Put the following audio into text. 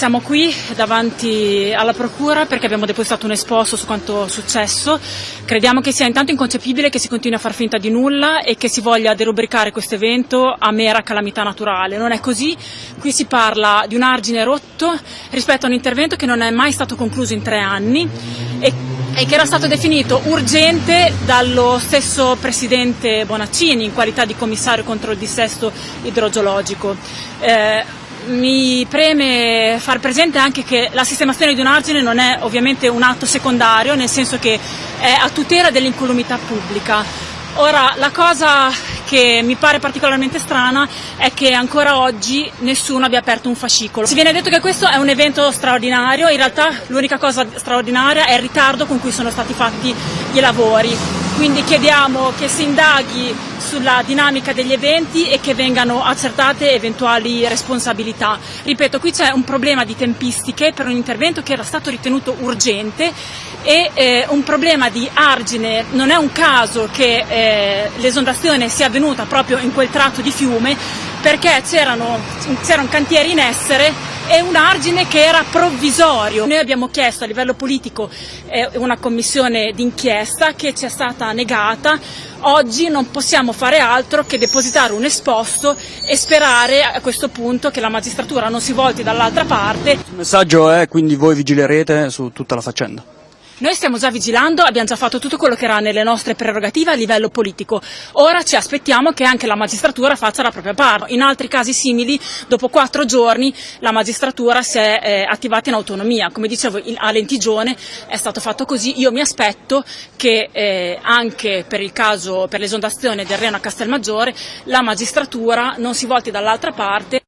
Siamo qui davanti alla Procura perché abbiamo depositato un esposto su quanto successo. Crediamo che sia intanto inconcepibile che si continui a far finta di nulla e che si voglia derubricare questo evento a mera calamità naturale. Non è così, qui si parla di un argine rotto rispetto a un intervento che non è mai stato concluso in tre anni e, e che era stato definito urgente dallo stesso Presidente Bonaccini in qualità di commissario contro il dissesto idrogeologico. Eh, mi preme far presente anche che la sistemazione di un argine non è ovviamente un atto secondario, nel senso che è a tutela dell'incolumità pubblica. Ora, la cosa che mi pare particolarmente strana è che ancora oggi nessuno abbia aperto un fascicolo. Si viene detto che questo è un evento straordinario, in realtà l'unica cosa straordinaria è il ritardo con cui sono stati fatti i lavori. Quindi chiediamo che si indaghi sulla dinamica degli eventi e che vengano accertate eventuali responsabilità. Ripeto, qui c'è un problema di tempistiche per un intervento che era stato ritenuto urgente e eh, un problema di argine. Non è un caso che eh, l'esondazione sia avvenuta proprio in quel tratto di fiume perché c'erano un cantieri in essere e un argine che era provvisorio. Noi abbiamo chiesto a livello politico eh, una commissione d'inchiesta che ci è stata negata. Oggi non possiamo fare altro che depositare un esposto e sperare a questo punto che la magistratura non si volti dall'altra parte. Il messaggio è quindi voi vigilerete su tutta la faccenda? Noi stiamo già vigilando, abbiamo già fatto tutto quello che era nelle nostre prerogative a livello politico. Ora ci aspettiamo che anche la magistratura faccia la propria parte. In altri casi simili, dopo quattro giorni, la magistratura si è eh, attivata in autonomia. Come dicevo, a Lentigione è stato fatto così. Io mi aspetto che eh, anche per il caso, per l'esondazione del Reno a Castelmaggiore, la magistratura non si volti dall'altra parte